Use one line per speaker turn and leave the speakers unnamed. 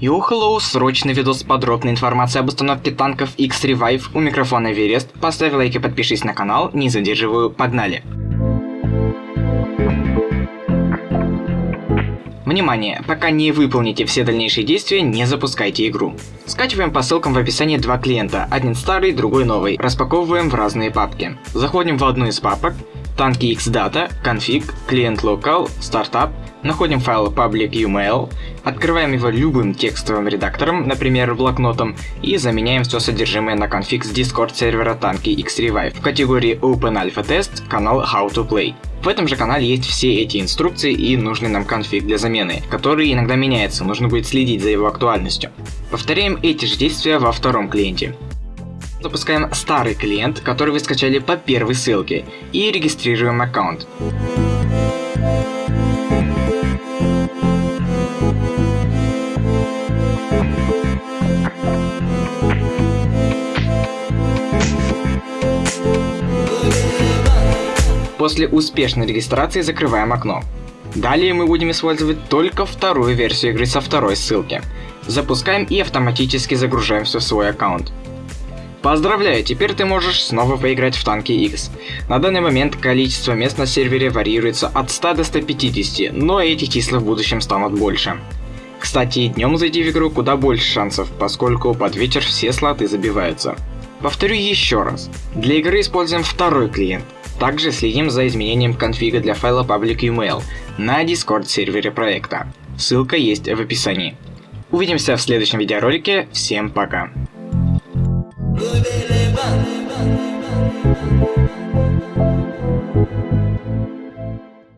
Hello, срочный видос с подробной информацией об установке танков X-Revive у микрофона Эверест. Поставь лайк и подпишись на канал, не задерживаю, погнали. Внимание! Пока не выполните все дальнейшие действия, не запускайте игру. Скачиваем по ссылкам в описании два клиента, один старый, другой новый. Распаковываем в разные папки. Заходим в одну из папок, танки Xdata, config, клиент local, startup, находим файл public UML, открываем его любым текстовым редактором, например блокнотом, и заменяем все содержимое на конфиг с Discord сервера танки X-Revive в категории Open Alpha Test, канал How to Play. В этом же канале есть все эти инструкции и нужный нам конфиг для замены, который иногда меняется, нужно будет следить за его актуальностью. Повторяем эти же действия во втором клиенте. Запускаем старый клиент, который вы скачали по первой ссылке, и регистрируем аккаунт. После успешной регистрации закрываем окно. Далее мы будем использовать только вторую версию игры со второй ссылки. Запускаем и автоматически загружаем все в свой аккаунт. Поздравляю, теперь ты можешь снова поиграть в танки X. На данный момент количество мест на сервере варьируется от 100 до 150, но эти числа в будущем станут больше. Кстати, днем зайти в игру куда больше шансов, поскольку под вечер все слоты забиваются. Повторю еще раз. Для игры используем второй клиент. Также следим за изменением конфига для файла public email на Discord сервере проекта. Ссылка есть в описании. Увидимся в следующем видеоролике. Всем пока. Good, baby,